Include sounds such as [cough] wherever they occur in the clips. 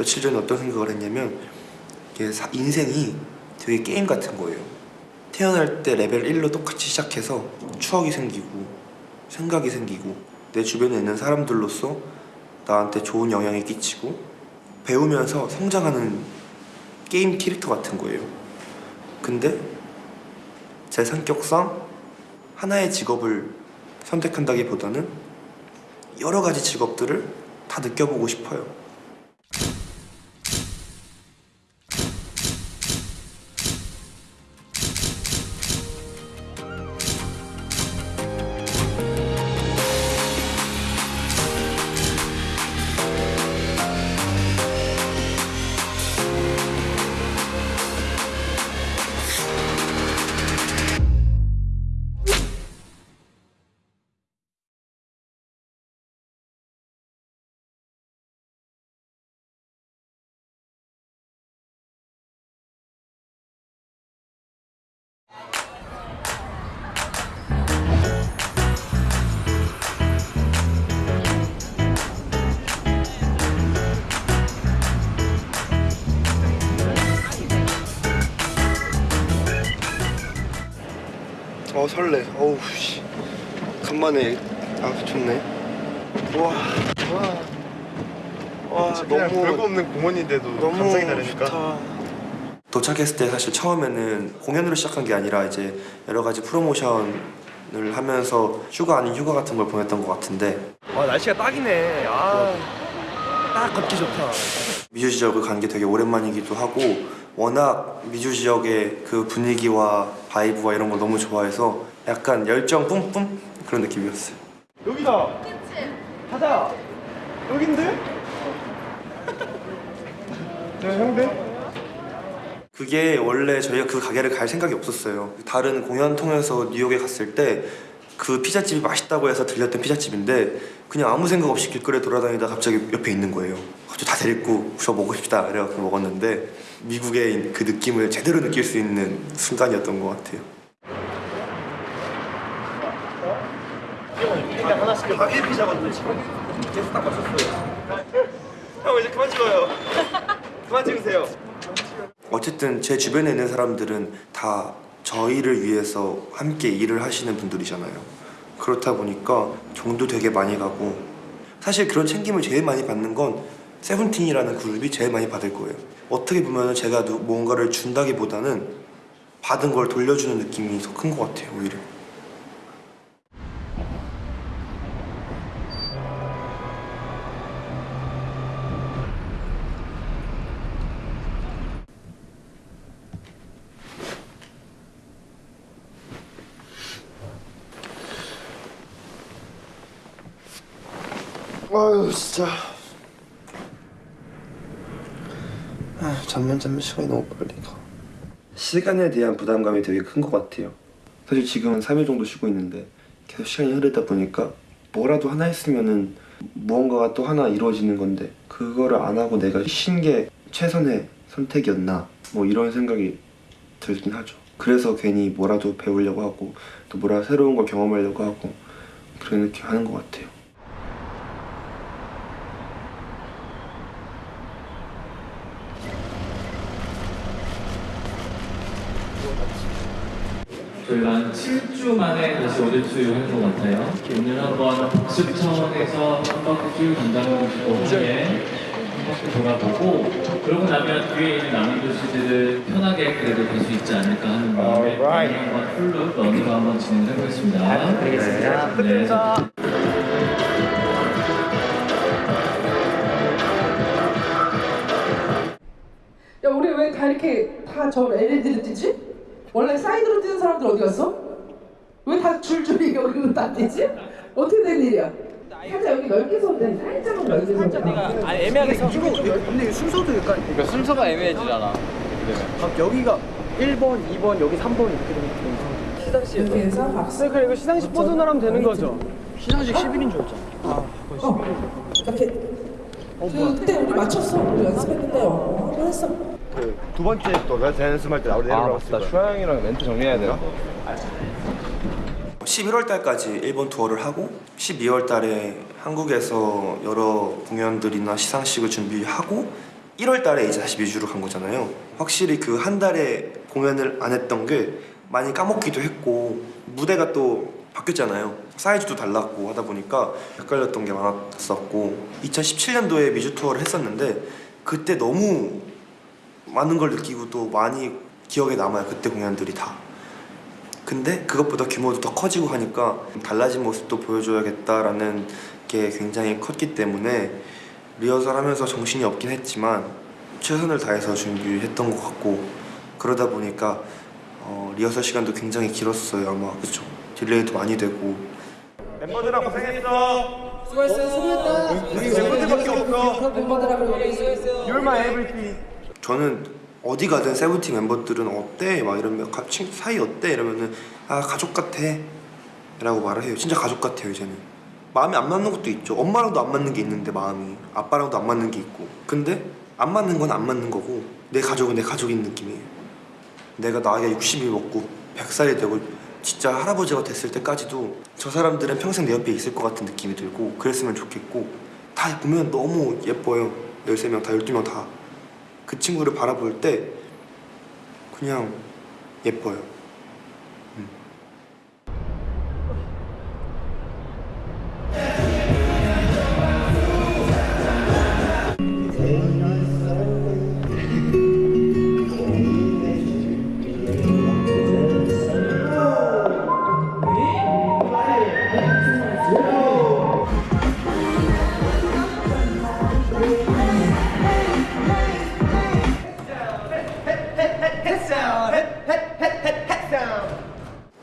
며칠 전에 어떤 생각을 했냐면 인생이 되게 게임 같은 거예요. 태어날 때 레벨 1로 똑같이 시작해서 추억이 생기고 생각이 생기고 내 주변에 있는 사람들로서 나한테 좋은 영향이 끼치고 배우면서 성장하는 게임 캐릭터 같은 거예요. 근데 제 성격상 하나의 직업을 선택한다기보다는 여러 가지 직업들을 다 느껴보고 싶어요. 어 설레. 어우 씨. 간만에 아 좋네. 와. 와. 와 너무 별거 없는 공원인데도 너무 감성이 다르니까 좋다. 도착했을 때 사실 처음에는 공연으로 시작한 게 아니라 이제 여러 가지 프로모션을 하면서 휴가 아닌 휴가 같은 걸 보냈던 것 같은데 아 날씨가 딱이네 아 딱 걷기 좋다 미주 지역을 간 게 되게 오랜만이기도 하고 워낙 미주 지역의 그 분위기와 바이브와 이런 걸 너무 좋아해서 약간 열정 뿜뿜 그런 느낌이었어요. 여기다 가자 여긴데? [laughs] 야 형들? 그게 원래 저희가 그 가게를 갈 생각이 없었어요. 다른 공연 통해서 뉴욕에 갔을 때 그 피자집이 맛있다고 해서 들렸던 피자집인데 그냥 아무 생각 없이 길거리에 돌아다니다 갑자기 옆에 있는 거예요. 갑자기 다 데리고 저 먹고 싶다 그래갖고 먹었는데 미국의 그 느낌을 제대로 느낄 수 있는 순간이었던 것 같아요. 그냥 하나씩 가게 피자거든요 계속 딱 맞췄어요 형 이제 그만 찍어요 그만 찍으세요 어쨌든 제 주변에 있는 사람들은 다 저희를 위해서 함께 일을 하시는 분들이잖아요. 그렇다 보니까 정도 되게 많이 가고 사실 그런 챙김을 제일 많이 받는 건 세븐틴이라는 그룹이 제일 많이 받을 거예요. 어떻게 보면 제가 누- 뭔가를 준다기보다는 받은 걸 돌려주는 느낌이 더 큰 것 같아요, 오히려. 아유 진짜. 아, 잠만 자면 시간이 너무 빨리 가. 시간에 대한 부담감이 되게 큰 것 같아요. 사실 지금은 3일 정도 쉬고 있는데 계속 시간이 흐르다 보니까 뭐라도 하나 했으면은 무언가가 또 하나 이루어지는 건데 그거를 안 하고 내가 쉰 게 최선의 선택이었나? 뭐 이런 생각이 들긴 하죠. 그래서 괜히 뭐라도 배우려고 하고 또 뭐라 새로운 걸 경험하려고 하고 느낌 하는 것 같아요 저희가 한 7주 만에 다시 오디투 한 것 같아요. 오늘 한번 복습 차원에서 한 바퀴 담당해주시고 후에 한 바퀴 돌아보고 그러고 나면 뒤에 있는 남은 도시들을 편하게 그래도 볼 수 있지 않을까 하는 마음에 오늘 한번 full로 run으로 한번 진행을 해보겠습니다. 네. 야 우리 왜 다 이렇게 다 저 LED를 뛰지? 원래 사이드로 뛰는 사람들 어디 갔어? 왜 다 줄줄이 여기로 다 뛰지? 어떻게 된 일이야? 살짝 여기 넓게 돼. 살짝만 넓게 서도 돼. 아 애매하게 서 이거 근데 순서도 약간 그러니까 순서가 애매해지잖아. 각 여기가 1번, 2번, 여기 3번 이렇게 되면 이렇게 해서 박수 그래 이거 시상식 버전을 하면 되는 거죠? 시상식 10일인 줄 알았잖아 이렇게 그때 우리 맞췄어. 우리 연습했는데 어, 한번 했어. 두 번째 또 내가 연습할 때 내려라고 했을 거야 슈아 형이랑 멘트 정리해야 되나? 11월 달까지 일본 투어를 하고 12월 달에 한국에서 여러 공연들이나 시상식을 준비하고 1월 달에 이제 다시 미주로 간 거잖아요. 확실히 그 한 달에 공연을 안 했던 게 많이 까먹기도 했고 무대가 또 바뀌었잖아요. 사이즈도 달랐고 하다 보니까 헷갈렸던 게 많았었고 2017년도에 미주 투어를 했었는데 그때 너무 많은 걸 느끼고 또 많이 기억에 남아요. 그때 공연들이 다. 근데 그것보다 규모도 더 커지고 하니까 달라진 모습도 보여줘야겠다라는 게 굉장히 컸기 때문에 리허설 하면서 정신이 없긴 했지만 최선을 다해서 준비했던 것 같고 그러다 보니까 어, 리허설 시간도 굉장히 길었어요 아마 그쵸 delay도 많이 되고 멤버들아 고생했어. 수고했어 수고했다 멤버들밖에 없어. 멤버들하고 수고했어 You're my everything. 저는 어디 가든 세븐틴 멤버들은 어때? 막 이러면 가- 친- 사이 어때? 이러면은 아 가족 같아. 라고 말을 해요. 진짜 가족 같아요 이제는. 마음이 안 맞는 것도 있죠. 엄마랑도 안 맞는 게 있는데 마음이. 아빠랑도 안 맞는 게 있고. 근데 안 맞는 건 안 맞는 거고 내 가족은 내 가족인 느낌이에요. 내가 나이가 60이 먹고 100살이 되고 진짜 할아버지가 됐을 때까지도 저 사람들은 평생 내 옆에 있을 것 같은 느낌이 들고 그랬으면 좋겠고 다 보면 너무 예뻐요. 13명 다 12명 다 그 친구를 바라볼 때 그냥 예뻐요.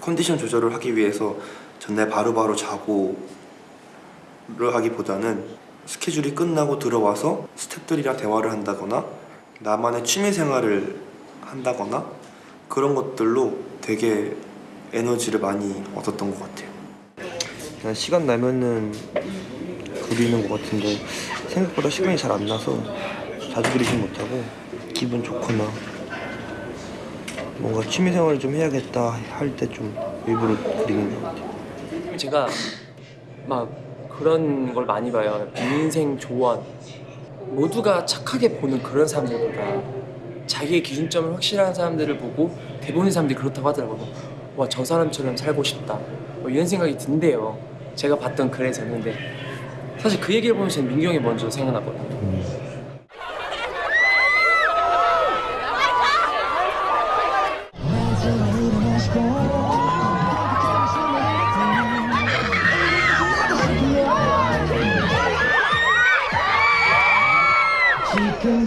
컨디션 조절을 하기 위해서 전날 바로바로 자고를 하기보다는 스케줄이 끝나고 들어와서 스태프들이랑 대화를 한다거나 나만의 취미 생활을 한다거나 그런 것들로 되게 에너지를 많이 얻었던 것 같아요. 그냥 시간 나면은 그리는 것 같은데 생각보다 시간이 잘 안 나서 자주 그리진 못하고 기분 좋거나 뭔가 취미 생활을 좀 해야겠다 할 때 좀 일부러 그리는 것 같아요. 제가 막 그런 걸 많이 봐요. 인생 조언. 모두가 착하게 보는 그런 사람들보다 자기의 기준점을 확실한 사람들을 보고 대부분의 사람들이 그렇다고 하더라고요. 와, 저 사람처럼 살고 싶다. 뭐 이런 생각이 든대요. 제가 봤던 글에서는. 근데 사실 그 얘기를 보면 저는 민규 형이 먼저 생각나거든요.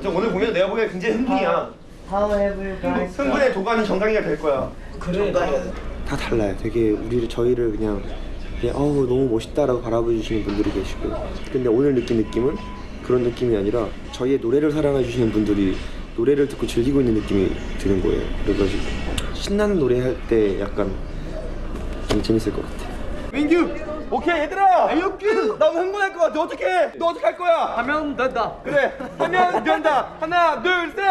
어차피 오늘 굉장히 흥분이야. 흥분의 도가니 정강이가 될 거야. 다 달라요. 되게 우리를 저희를 그냥 그냥 어우 너무 멋있다라고 바라봐 주시는 분들이 계시고 근데 오늘 느낀 느낌은 그런 느낌이 아니라 저희의 노래를 사랑해 주시는 분들이 노래를 듣고 즐기고 있는 느낌이 드는 거예요. 그래가지고 신나는 노래 할 때 약간 좀 재밌을 것 같아요. 민규, 오케이 얘들아. 민규, 나 오늘 흥분할 것 같아. 어떡해? 너 어떻게 할 거야? 하면 된다 그래. 하면 된다. 하나, 둘, 셋.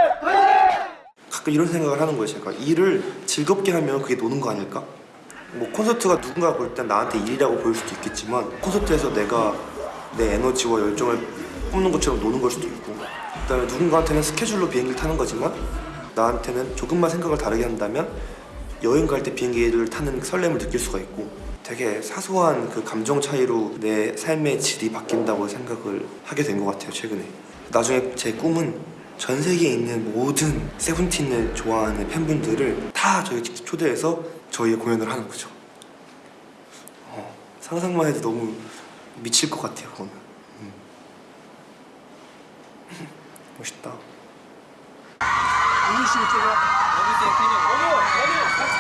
가끔 이런 생각을 하는 거예요. 제가 일을 즐겁게 하면 그게 노는 거 아닐까? 뭐 콘서트가 누군가 볼 땐 나한테 일이라고 보일 수도 있겠지만 콘서트에서 내가 내 에너지와 열정을 뿜는 것처럼 노는 걸 수도 있고 그다음에 누군가한테는 스케줄로 비행기를 타는 거지만 나한테는 조금만 생각을 다르게 한다면 여행 갈 때 비행기를 타는 설렘을 느낄 수가 있고 되게 사소한 그 감정 차이로 내 삶의 질이 바뀐다고 생각을 하게 된 것 같아요 최근에 나중에 제 꿈은 전 세계에 있는 모든 세븐틴을 좋아하는 팬분들을 다 저희 집 초대해서 저희의 공연을 하는 거죠 어, 상상만 해도 너무 미칠 것 같아요 그거는 음. [laughs] 멋있다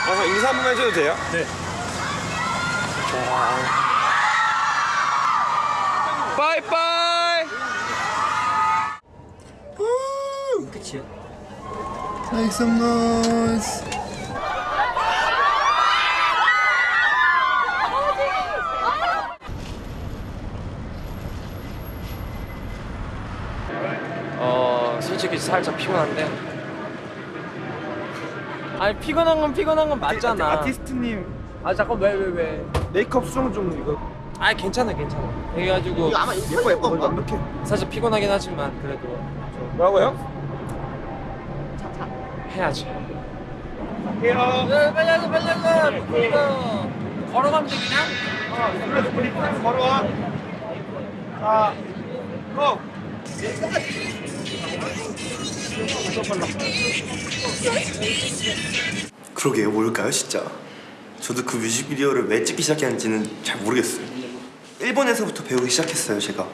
가서 인사 한 번만 해줘도 돼요? 네. 빠이빠이. Make some noise. 어 솔직히 살짝 피곤한데 아니 피곤한 건 피곤한 건 맞잖아 아티스트님 아 잠깐 왜 왜 왜, 메이크업 수정 좀 이거. 아니 괜찮아 괜찮아. 그래가지고 아마 예뻐 예뻐. 완벽해. 살짝 피곤하긴 하지만 그래도 뭐라고요? 해야지. 갈게요. 네, 빨리 하자 빨리 하자. 이거 걸어가면 돼 그냥? 그래서 우리 걸어와. 자 고! 그러게요, 뭘까요, 진짜? 저도 그 뮤직비디오를 왜 찍기 시작했는지는 잘 모르겠어요. 일본에서부터 배우기 시작했어요, 제가.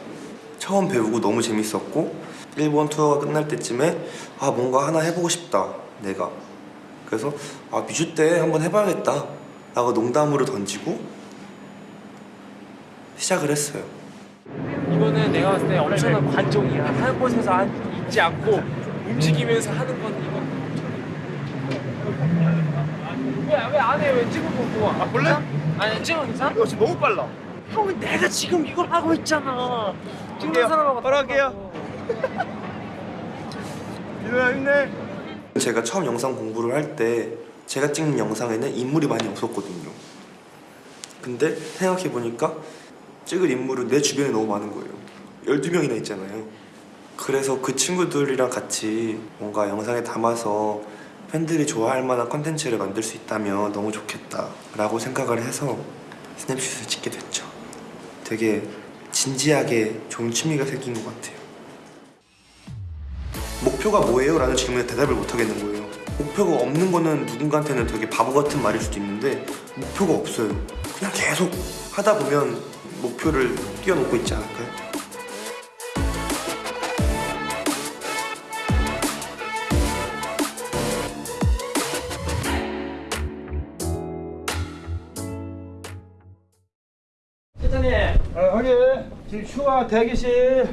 처음 배우고 너무 재밌었고 일본 투어가 끝날 때쯤에 아 뭔가 하나 해보고 싶다, 내가. 그래서 아 뮤즈 때 한번 해봐야겠다 라고 농담으로 던지고 시작을 했어요. 이거는 내가 봤을 때 엄청난 관종이야 한 곳에서 한, 있지 않고 움직이면서 하는 건 왜왜 안 해? 왜 찍은 거 보고 아 볼래? 아니 찍은 괜찮아? 이거 지금 너무 빨라 형은 내가 지금 이걸 하고 있잖아 찍는 할게요. 사람하고 바로 할게요. 민호야 힘내 제가 처음 영상 공부를 할 때 제가 찍는 영상에는 인물이 많이 없었거든요. 근데 생각해 보니까 찍을 인물은 내 주변에 너무 많은 거예요. 12명이나 있잖아요. 그래서 그 친구들이랑 같이 뭔가 영상에 담아서 팬들이 좋아할 만한 컨텐츠를 만들 수 있다면 너무 좋겠다 라고 생각을 해서 스냅슛을 찍게 됐죠. 되게 진지하게 좋은 취미가 생긴 것 같아요. 목표가 뭐예요? 라는 질문에 대답을 못 하겠는 거예요. 목표가 없는 거는 누군가한테는 되게 바보 같은 말일 수도 있는데 목표가 없어요. 그냥 계속 하다 보면 목표를 뛰어넘고 있지 않을까요? 지금 휴가 대기실